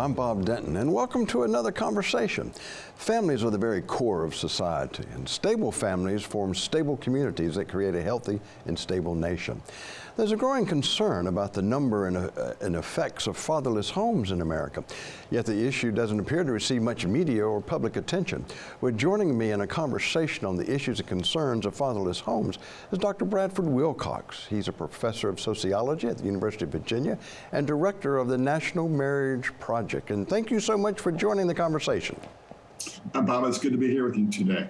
I'm Bob Denton, and welcome to another conversation. Families are the very core of society, and stable families form stable communities that create a healthy and stable nation. There's a growing concern about the number and, uh, and, effects of fatherless homes in America, yet the issue doesn't appear to receive much media or public attention. Well, joining me in a conversation on the issues and concerns of fatherless homes is Dr. Bradford Wilcox. He's a professor of sociology at the University of Virginia and director of the National Marriage Project. And thank you so much for joining the conversation. Bob, it's good to be here with you today.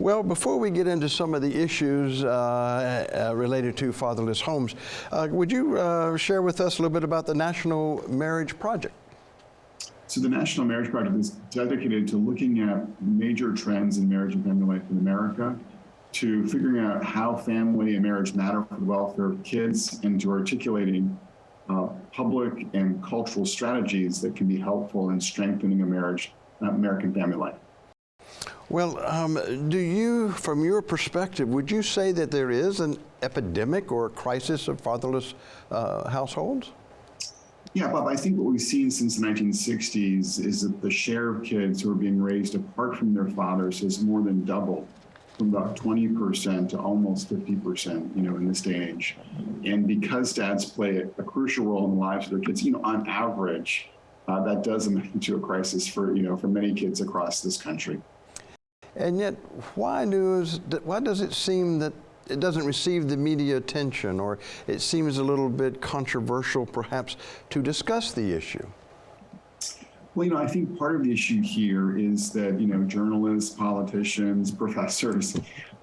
Well, before we get into some of the issues uh, uh, related to fatherless homes, uh, would you uh, share with us a little bit about the National Marriage Project? So the National Marriage Project is dedicated to looking at major trends in marriage and family life in America, to figuring out how family and marriage matter for the welfare of kids, and to articulating uh, public and cultural strategies that can be helpful in strengthening a marriage, uh, American family life. Well, um, do you, from your perspective, would you say that there is an epidemic or a crisis of fatherless uh, households? Yeah, Bob, I think what we've seen since the 1960s is that the share of kids who are being raised apart from their fathers has more than doubled from about 20% to almost 50%, you know, in this day and age. And because dads play a, crucial role in the lives of their kids, you know, on average, uh, that does amount to a crisis for, you know, for many kids across this country. And yet, why, does, why does it seem that it doesn't receive the media attention or it seems a little bit controversial perhaps to discuss the issue? Well, you know, I think part of the issue here is that, you know, journalists, politicians, professors,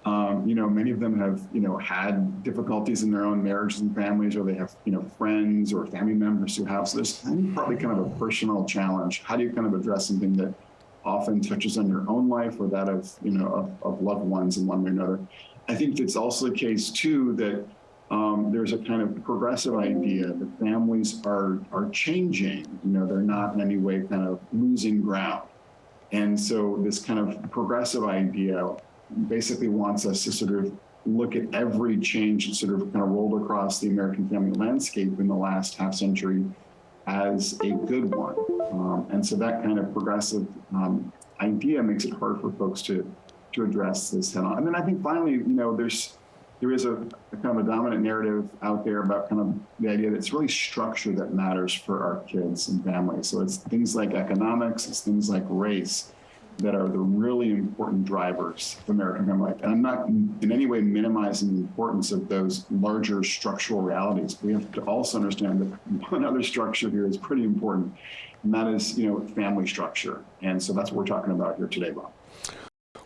um, you know, many of them have, you know, had difficulties in their own marriages and families, or they have, you know, friends or family members who have. So there's probably kind of a personal challenge. How do you kind of address something that often touches on your own life or that of, you know, of, of loved ones in one way or another. I think it's also the case too that um, there's a kind of progressive idea that families are are changing. You know, they're not in any way kind of losing ground. And so this kind of progressive idea basically wants us to sort of look at every change that sort of kind of rolled across the American family landscape in the last half century as a good one. Um, and so that kind of progressive um, idea makes it hard for folks to to address this head on. And then I think finally, you know, there's there is a, a, kind of a dominant narrative out there about kind of the idea that it's really structure that matters for our kids and families. So it's things like economics, it's things like race, that are the really important drivers of American family life. And I'm not in any way minimizing the importance of those larger structural realities. We have to also understand that one other structure here is pretty important, and that is, you know, family structure. And so that's what we're talking about here today, Bob.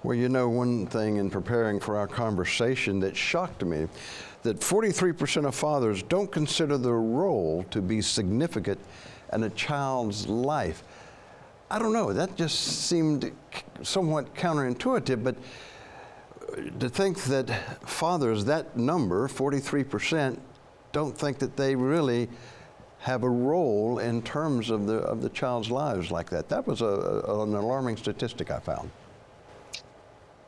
Well, you know, one thing in preparing for our conversation that shocked me, that 43% of fathers don't consider their role to be significant in a child's life. I don't know, that just seemed somewhat counterintuitive, but to think that fathers, that number, 43%, don't think that they really have a role in terms of the, of the child's lives like that. That was a, a, an alarming statistic I found.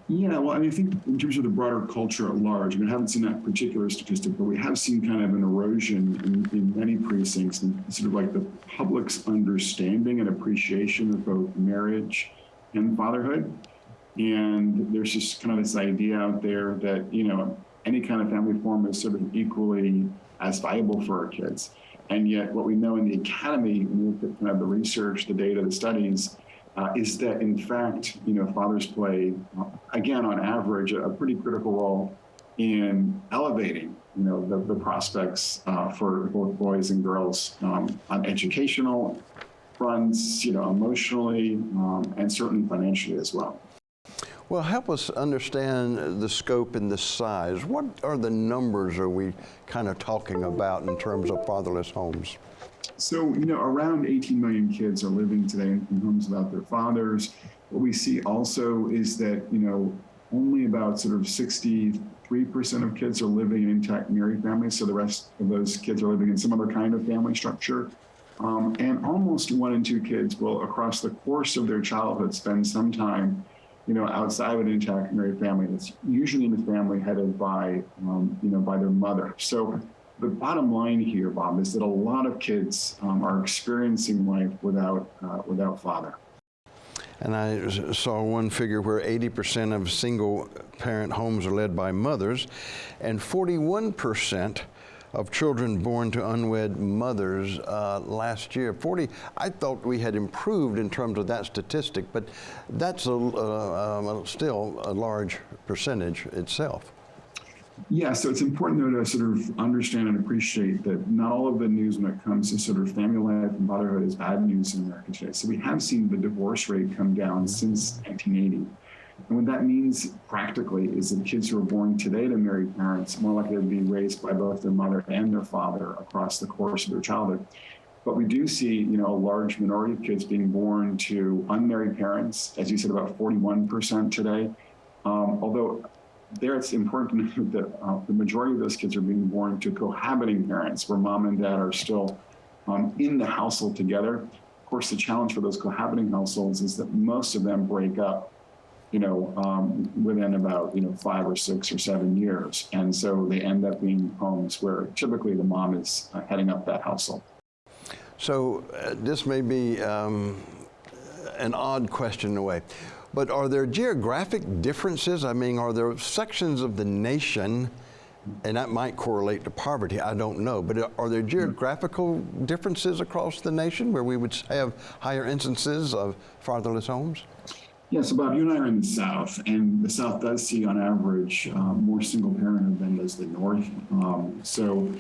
Yeah, well, I mean, I think in terms of the broader culture at large, I mean, I haven't seen that particular statistic, but we have seen kind of an erosion in, in many precincts and sort of like the public's understanding and appreciation of both marriage and fatherhood. And there's just kind of this idea out there that, you know, any kind of family form is sort of equally as valuable for our kids. And yet what we know in the academy, when we look at kind of the research, the data, the studies, uh, is that in fact, you know, fathers play, again, on average, a, pretty critical role in elevating, you know, the, the prospects uh, for both boys and girls um, on educational fronts, you know, emotionally, um, and certainly financially as well. Well, help us understand the scope and the size. What are the numbers are we kind of talking about in terms of fatherless homes? So, you know, around 18 million kids are living today in homes without their fathers. What we see also is that, you know, only about sort of 63% of kids are living in intact married families. So the rest of those kids are living in some other kind of family structure. Um, and almost one in two kids will, across the course of their childhood, spend some time, you know, outside of an intact married family. That's usually in a family headed by, um, you know, by their mother. So the bottom line here, Bob, is that a lot of kids um, are experiencing life without uh, without father. And I saw one figure where 80% of single parent homes are led by mothers, and 41% of children born to unwed mothers uh, last year. 40, I thought we had improved in terms of that statistic, but that's a, uh, um, still a large percentage itself. Yeah, so it's important though to sort of understand and appreciate that not all of the news when it comes to sort of family life and motherhood is bad news in America today. So we have seen the divorce rate come down since 1980. And what that means practically is that kids who are born today to married parents more likely to be raised by both their mother and their father across the course of their childhood. But we do see, you know, a large minority of kids being born to unmarried parents, as you said, about 41% today. Um, although there it's important to note that uh, the majority of those kids are being born to cohabiting parents where mom and dad are still um, in the household together. Of course, the challenge for those cohabiting households is that most of them break up, you know, um, within about, you know, five or six or seven years. And so they end up being homes where typically the mom is uh, heading up that household. So uh, this may be um, an odd question in a way, but are there geographic differences? I mean, are there sections of the nation, and that might correlate to poverty, I don't know, but are there geographical differences across the nation where we would have higher instances of fatherless homes? Yeah, so Bob, you and I are in the South, and the South does see on average um, more single parenthood than does the North. Um, so,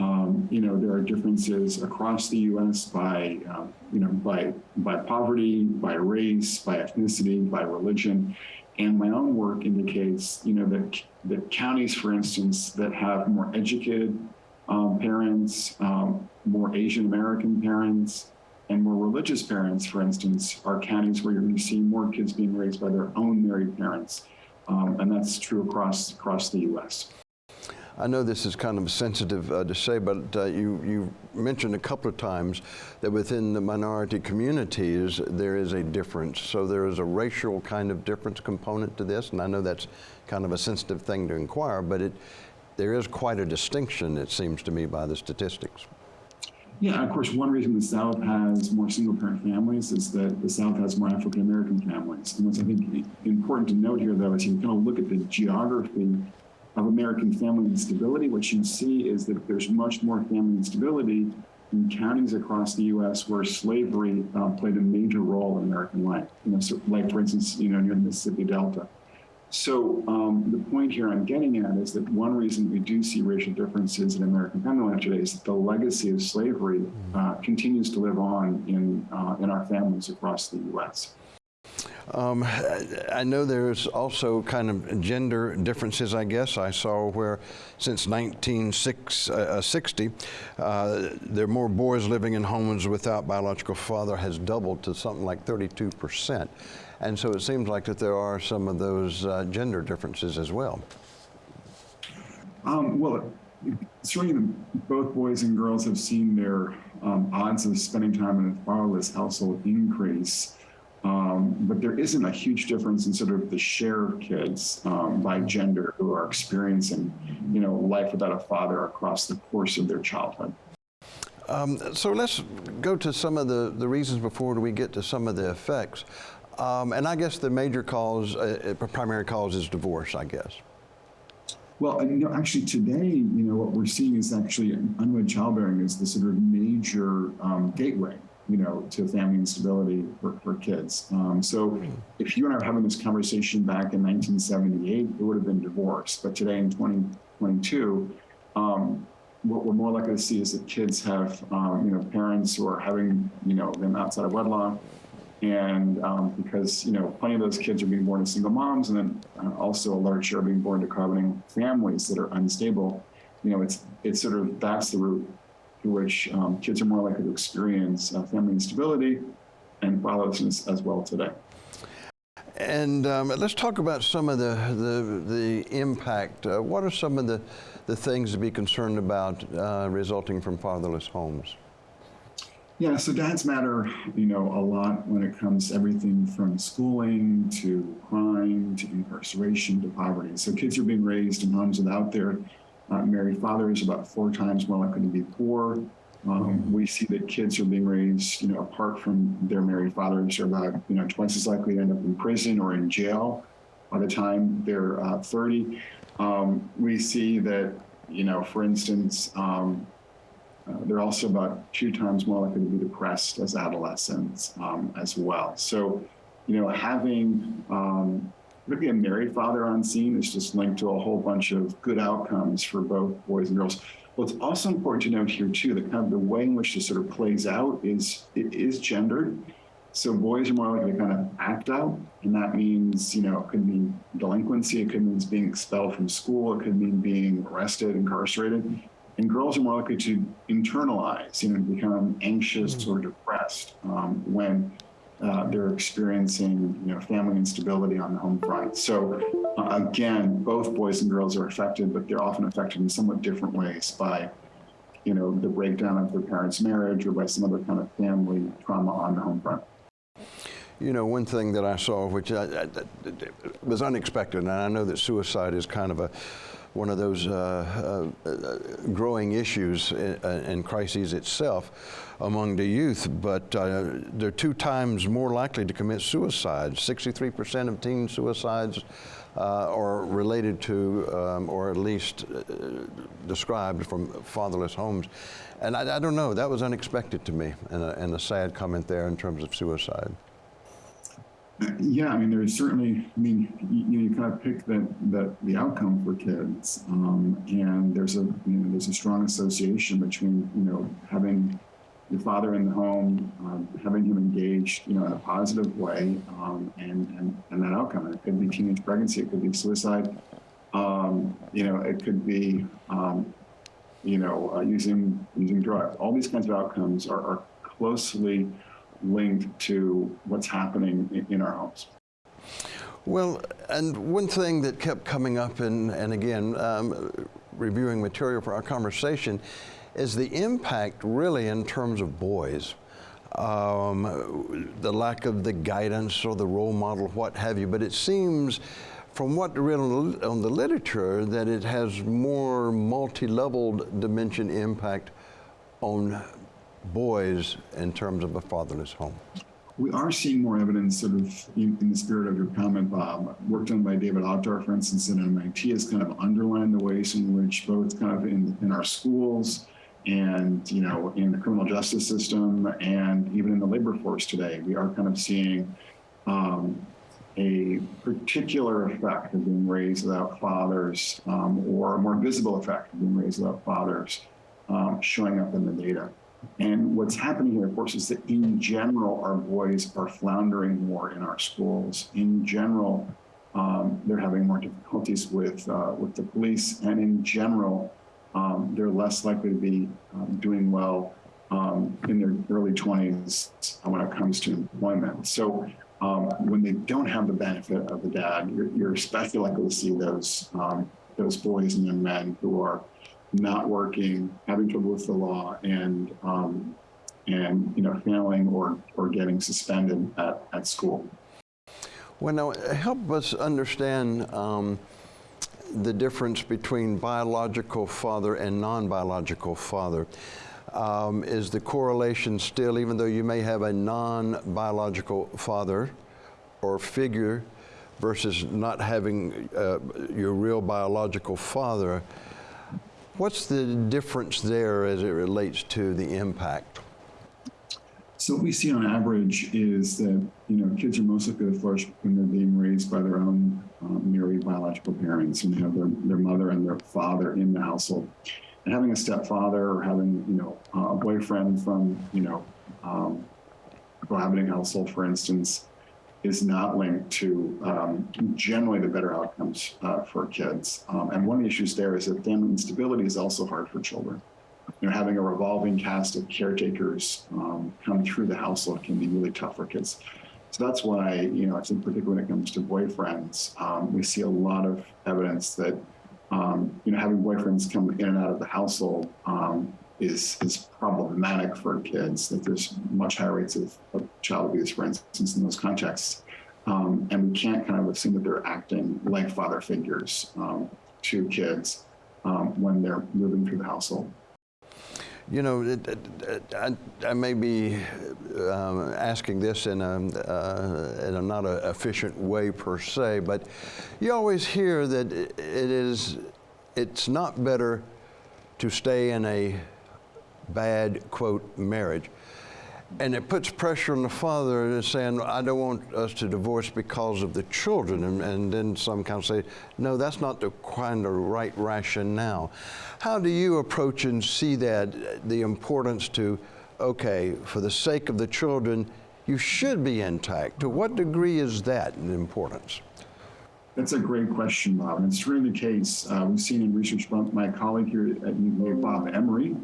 um, you know, there are differences across the U.S. by, um, you know, by by poverty, by race, by ethnicity, by religion, and my own work indicates, you know, that that counties, for instance, that have more educated um, parents, um, more Asian American parents, and more religious parents, for instance, are counties where you're going to see more kids being raised by their own married parents, um, and that's true across across the U.S. I know this is kind of sensitive uh, to say, but uh, you, you mentioned a couple of times that within the minority communities there is a difference. So there is a racial kind of difference component to this, and I know that's kind of a sensitive thing to inquire, but it, there is quite a distinction, it seems to me, by the statistics. Yeah, of course, one reason the South has more single parent families is that the South has more African American families. And what's I think important to note here, though, is you kind of look at the geography of American family instability. What you see is that there's much more family instability in counties across the U.S. where slavery uh, played a major role in American life. You know, so like for instance, you know, near the Mississippi Delta. So um, the point here I'm getting at is that one reason we do see racial differences in American family life today is that the legacy of slavery uh, continues to live on in uh, in our families across the U.S. Um, I know there's also kind of gender differences, I guess. I saw where since 1960, uh, there are more boys living in homes without biological father has doubled to something like 32 percent. And so it seems like that there are some of those uh, gender differences as well. Um, well, certainly both boys and girls have seen their um, odds of spending time in a fatherless household increase. Um, but there isn't a huge difference in sort of the share of kids um, by gender who are experiencing, you know, life without a father across the course of their childhood. Um, so let's go to some of the, the reasons before we get to some of the effects. Um, and I guess the major cause, uh, primary cause is divorce, I guess. Well, you know, actually today, you know, what we're seeing is actually unwed childbearing is the sort of major um, gateway, you know, to family instability for, for kids. Um, so if you and I were having this conversation back in 1978, it would have been divorce. But today in 2022, um, what we're more likely to see is that kids have, um, you know, parents who are having, you know, them outside of wedlock, and um, because you know plenty of those kids are being born to single moms and then uh, also a large share are being born to cohabiting families that are unstable you know it's it's sort of that's the route through which um, kids are more likely to experience uh, family instability and fatherlessness as well today. And um, let's talk about some of the the, the impact. Uh, what are some of the the things to be concerned about uh, resulting from fatherless homes? Yeah, so dads matter, you know, a lot when it comes to everything from schooling to crime to incarceration to poverty. So kids are being raised in homes without their uh, married fathers about four times more likely to be poor. Um, we see that kids are being raised, you know, apart from their married fathers are about, you know, twice as likely to end up in prison or in jail by the time they're uh, 30. Um, we see that, you know, for instance, um, uh, they're also about two times more likely to be depressed as adolescents um, as well. So, you know, having particularly a married father on scene is just linked to a whole bunch of good outcomes for both boys and girls. What's also important to note here too, that kind of the way in which this sort of plays out is it is gendered. So boys are more likely to kind of act out, and that means you know it could mean delinquency, it could mean being expelled from school, it could mean being arrested, incarcerated, and girls are more likely to internalize, you know, become anxious or depressed um, when uh, they're experiencing, you know, family instability on the home front. So uh, again, both boys and girls are affected, but they're often affected in somewhat different ways by, you know, the breakdown of their parents' marriage or by some other kind of family trauma on the home front. You know, one thing that I saw, which I, I, was unexpected, and I know that suicide is kind of a one of those uh, uh, growing issues and crises itself among the youth, but uh, they're two times more likely to commit suicide. 63% of teen suicides uh, are related to, um, or at least uh, described from fatherless homes. And I, I, don't know, that was unexpected to me, and a, and a sad comment there in terms of suicide. Yeah, I mean, there's certainly, I mean, you, you, kind of pick that, that the outcome for kids, um, and there's a, you know, there's a strong association between, you know, having your father in the home, um, having him engaged, you know, in a positive way, um, and, and and that outcome. It could be teenage pregnancy, it could be suicide, um, you know, it could be, um, you know, uh, using using drugs. All these kinds of outcomes are, are closely linked to what's happening in, in our homes. Well, and one thing that kept coming up, and, and again, um, reviewing material for our conversation, is the impact really in terms of boys. Um, the lack of the guidance or the role model, what have you. But it seems, from what read on the literature, that it has more multi-leveled dimension impact on boys in terms of a fatherless home. We are seeing more evidence, sort of in, in the spirit of your comment, Bob. Work done by David Autor, for instance, at MIT, has kind of underlined the ways in which both kind of in, in our schools and you know in the criminal justice system and even in the labor force today we are kind of seeing um, a particular effect of being raised without fathers um, or a more visible effect of being raised without fathers um, showing up in the data and what's happening here of course is that in general our boys are floundering more in our schools in general um, they're having more difficulties with uh, with the police and in general um, they're less likely to be um, doing well um, in their early 20s when it comes to employment. So um, when they don't have the benefit of the dad, you're, you're especially likely to see those um, those boys and young men who are not working, having trouble with the law, and um, and you know failing or or getting suspended at, at school. Well, now help us understand the difference between biological father and non-biological father. Um, is the correlation still, even though you may have a non-biological father or figure versus not having uh, your real biological father, what's the difference there as it relates to the impact? So what we see on average is that you know kids are most likely to flourish when they're being raised by their own um, married biological parents and have their, their mother and their father in the household. And having a stepfather or having you know a boyfriend from you know um, a cohabiting household, for instance, is not linked to um, generally the better outcomes uh, for kids. Um, and one of the issues there is that family instability is also hard for children you know, having a revolving cast of caretakers um, come through the household can be really tough for kids. So that's why, you know, I think particularly when it comes to boyfriends, um, we see a lot of evidence that, um, you know, having boyfriends come in and out of the household um, is is problematic for kids. That there's much higher rates of, of child abuse, for instance, in those contexts. Um, and we can't kind of assume that they're acting like father figures um, to kids um, when they're moving through the household. You know, it, it, I, I may be um, asking this in a, uh, in a not a efficient way per se, but you always hear that it is, it's not better to stay in a bad, quote, marriage. And it puts pressure on the father and saying, I don't want us to divorce because of the children. And, and then some kind of say, no, that's not the kind of right rationale. How do you approach and see that, the importance to, okay, for the sake of the children, you should be intact. To what degree is that in importance? That's a great question, Bob. And it's really the case. Uh, we've seen in research from my colleague here at UVA, Bob Emery,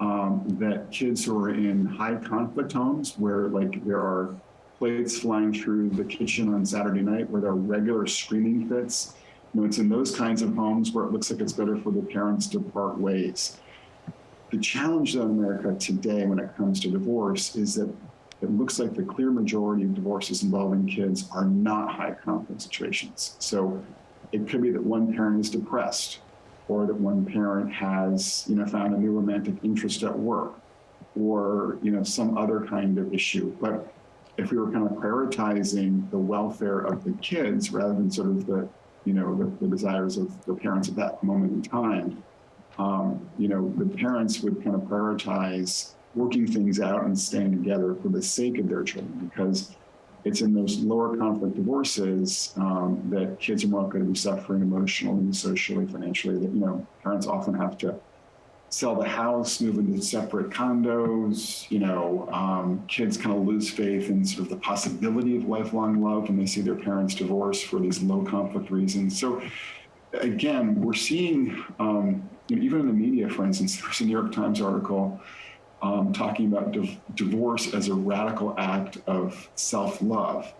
um, that kids who are in high conflict homes where like there are plates flying through the kitchen on Saturday night, where there are regular screaming fits, you know, it's in those kinds of homes where it looks like it's better for the parents to part ways. The challenge in America today when it comes to divorce is that it looks like the clear majority of divorces involving kids are not high conflict situations. So it could be that one parent is depressed or that one parent has, you know, found a new romantic interest at work or, you know, some other kind of issue. But if we were kind of prioritizing the welfare of the kids rather than sort of the, you know, the, the desires of the parents at that moment in time, um, you know, the parents would kind of prioritize working things out and staying together for the sake of their children because it's in those lower conflict divorces um, that kids are more likely to be suffering emotionally, socially, financially. That you know, parents often have to sell the house, move into separate condos. You know, um, kids kind of lose faith in sort of the possibility of lifelong love when they see their parents divorce for these low conflict reasons. So, again, we're seeing um, you know, even in the media, for instance, there's a New York Times article um, talking about div divorce as a radical act of self-love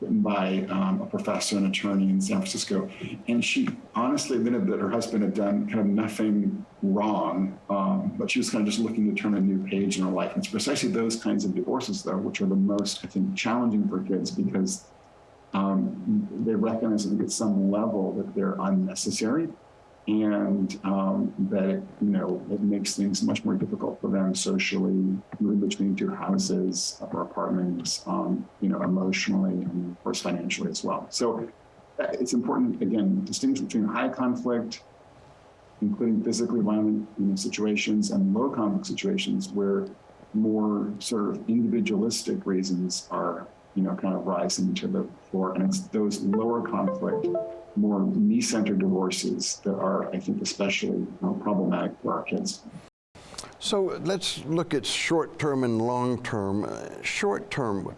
written by um, a professor and attorney in San Francisco. And she honestly admitted that her husband had done kind of nothing wrong, um, but she was kind of just looking to turn a new page in her life. And it's precisely those kinds of divorces, though, which are the most, I think, challenging for kids because um, they recognize, at some level that they're unnecessary and um, that it, you know it makes things much more difficult for them socially, moving between two houses or apartments, um, you know, emotionally and of course financially as well. So uh, it's important again distinguish between high conflict, including physically violent you know, situations, and low conflict situations where more sort of individualistic reasons are you know kind of rising to the fore, and it's those lower conflict more me-centered divorces that are, I think, especially problematic for our kids. So let's look at short-term and long-term. Uh, short-term,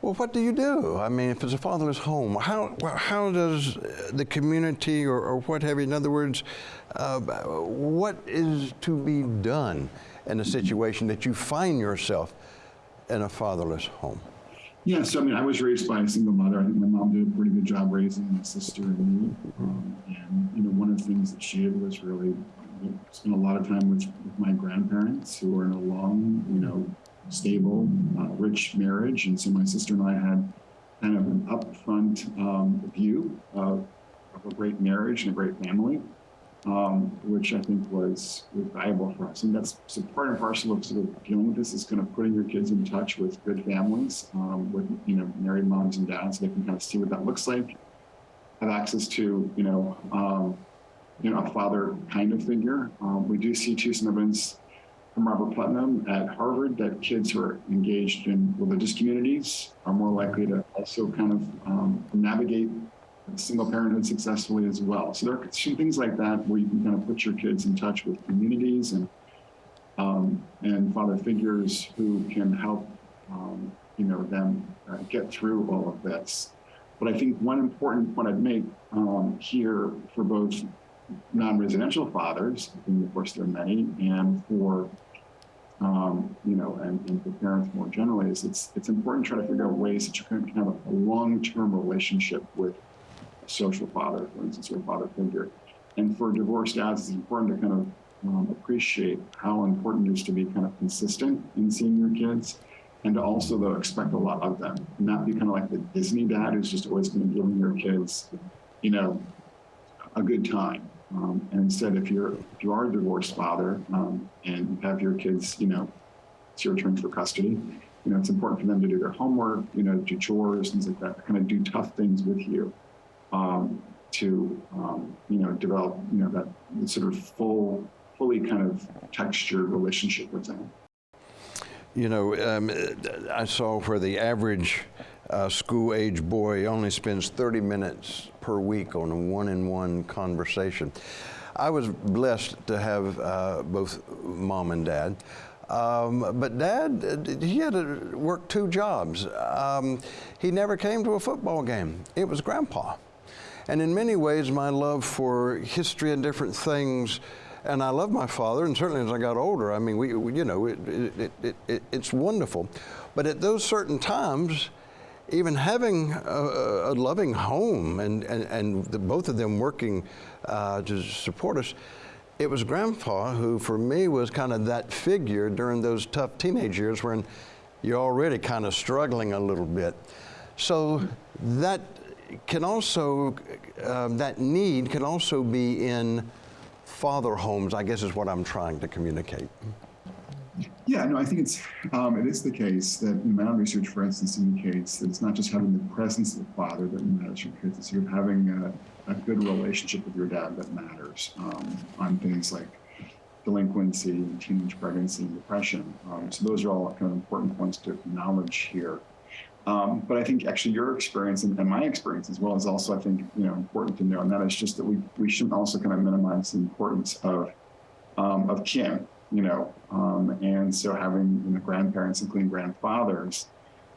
well, what do you do? I mean, if it's a fatherless home, how, how does the community or, or what have you, in other words, uh, what is to be done in a situation that you find yourself in a fatherless home? Yeah, so I mean, I was raised by a single mother. I think my mom did a pretty good job raising my sister and me. Um, and, you know, one of the things that she did was really you know, spend a lot of time with, with my grandparents who were in a long, you know, stable, uh, rich marriage. And so my sister and I had kind of an upfront um, view of, of a great marriage and a great family um, which I think was, was valuable for us. And that's so part and parcel of sort of dealing with this is kind of putting your kids in touch with good families, um, with you know married moms and dads, so they can kind of see what that looks like, have access to you know um, you know a father kind of figure. Um, we do see some evidence from Robert Putnam at Harvard that kids who are engaged in religious communities are more likely to also kind of um, navigate single parenthood successfully as well. So there are some things like that where you can kind of put your kids in touch with communities and um, and father figures who can help um, you know them uh, get through all of this. But I think one important point I'd make um, here for both non-residential fathers, and of course there are many, and for um, you know, and, and, for parents more generally, is it's it's important to try to figure out ways that you can have a long-term relationship with social father, for instance, or father figure. And for divorced dads, it's important to kind of um, appreciate how important it is to be kind of consistent in seeing your kids and to also though expect a lot of them and not be kind of like the Disney dad who's just always going to give your kids, you know, a good time. Um, and instead, if you're if you are a divorced father um, and have your kids, you know, it's your turn for custody. You know, it's important for them to do their homework, you know, do chores, things like that, kind of do tough things with you um, to, um, you know, develop, you know, that sort of full, fully kind of textured relationship with them. You know, um, I saw where the average uh, school age boy only spends 30 minutes per week on a one in one conversation. I was blessed to have uh, both mom and dad. Um, but dad, he had to work two jobs. Um, he never came to a football game. It was grandpa. And in many ways, my love for history and different things and I love my father, and certainly as I got older, I mean, we, we you know, it, it, it, it, it's wonderful. But at those certain times, even having a, a loving home and, and, and the, both of them working uh, to support us, it was grandpa who, for me, was kind of that figure during those tough teenage years when you're already kind of struggling a little bit. So that can also, um, that need can also be in father homes, I guess is what I'm trying to communicate. Yeah, no, I think it's um, it is the case that my own research, for instance, indicates that it's not just having the presence of the father that matters for kids; it's sort of having a, a good relationship with your dad that matters um, on things like delinquency, teenage pregnancy, and depression. Um, so those are all kind of important points to acknowledge here. Um, but I think actually your experience and, and, my experience as well is also, I think, you know, important to know. And that is just that we, we shouldn't also kind of minimize the importance of, um, of kin, you know, um, and so having you know, grandparents, including grandfathers,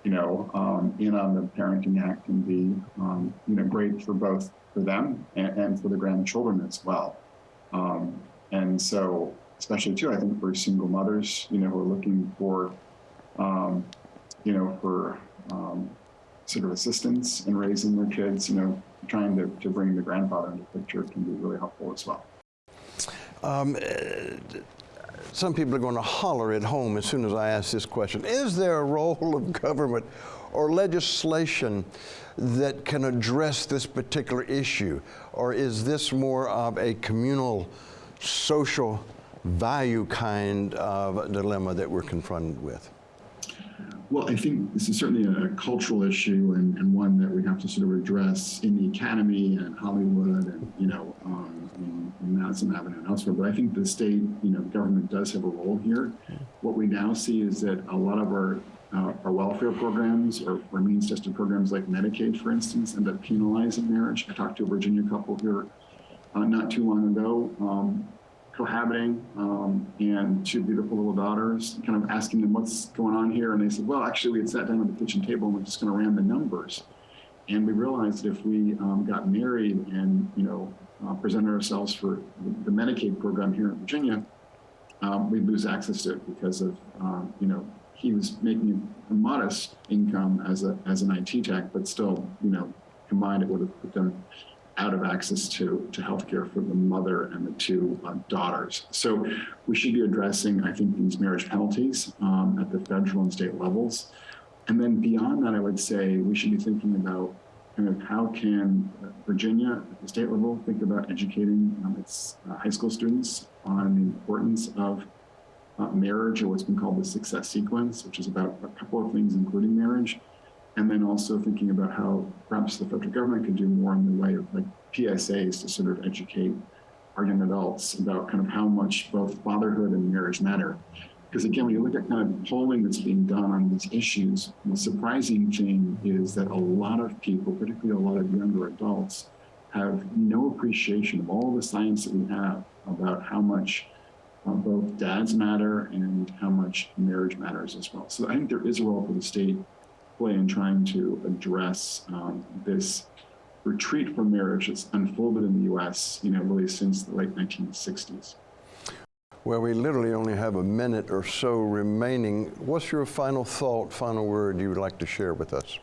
you know, um, in on the parenting act can be, um, you know, great for both for them and, and for the grandchildren as well. Um, and so, especially too, I think for single mothers, you know, who are looking for, you know, for um, sort of assistance in raising their kids, you know, trying to, to bring the grandfather into the picture can be really helpful as well. Um, some people are going to holler at home as soon as I ask this question. Is there a role of government or legislation that can address this particular issue? Or is this more of a communal, social value kind of dilemma that we're confronted with? Well, I think this is certainly a cultural issue and, and, one that we have to sort of address in the academy and Hollywood and, you know, um, in, in Madison Avenue and elsewhere. But I think the state, you know, government does have a role here. What we now see is that a lot of our uh, our welfare programs or, or means-tested programs like Medicaid, for instance, end up penalizing marriage. I talked to a Virginia couple here uh, not too long ago um, cohabiting um, and two beautiful little daughters, kind of asking them what's going on here. And they said, well, actually, we had sat down at the kitchen table and we're just going to ram the numbers. And we realized that if we um, got married and, you know, uh, presented ourselves for the, Medicaid program here in Virginia, um, we'd lose access to it because of, um, you know, he was making a modest income as a as an IT tech, but still, you know, combined it would have put them out of access to, to healthcare for the mother and the two uh, daughters. So we should be addressing, I think, these marriage penalties um, at the federal and state levels. And then beyond that, I would say we should be thinking about kind of how can Virginia at the state level think about educating um, its uh, high school students on the importance of uh, marriage or what's been called the success sequence, which is about a couple of things, including marriage and then also thinking about how perhaps the federal government could do more in the way of like PSAs to sort of educate our young adults about kind of how much both fatherhood and marriage matter. Because again, when you look at kind of polling that's being done on these issues, the surprising thing is that a lot of people, particularly a lot of younger adults, have no appreciation of all the science that we have about how much uh, both dads matter and how much marriage matters as well. So I think there is a role for the state play in trying to address um, this retreat from marriage that's unfolded in the U.S., you know, really since the late 1960s. Well, we literally only have a minute or so remaining. What's your final thought, final word you would like to share with us?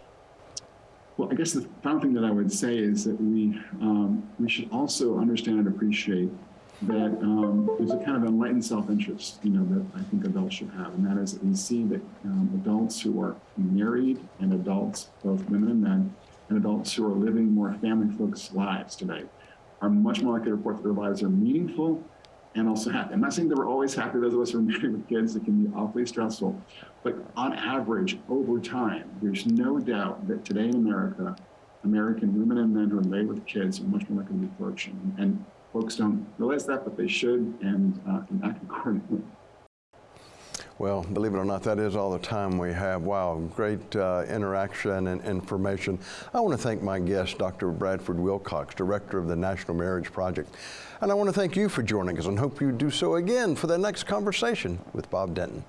Well, I guess the final thing that I would say is that we um, we should also understand and appreciate that um, there's a kind of enlightened self-interest, you know, that I think adults should have, and that is that we see that um, adults who are married and adults, both women and men, and adults who are living more family-focused lives today are much more likely to report that their lives are meaningful and also happy. I'm not saying that we're always happy. Those of us who are married with kids, it can be awfully stressful. But on average, over time, there's no doubt that today in America, American women and men who are married with kids are much more likely to be flourishing. And folks don't realize that, but they should and, uh, and act accordingly. Well, believe it or not, that is all the time we have. Wow, great uh, interaction and information. I want to thank my guest, Dr. Bradford Wilcox, Director of the National Marriage Project. And I want to thank you for joining us and hope you do so again for the next conversation with Bob Denton.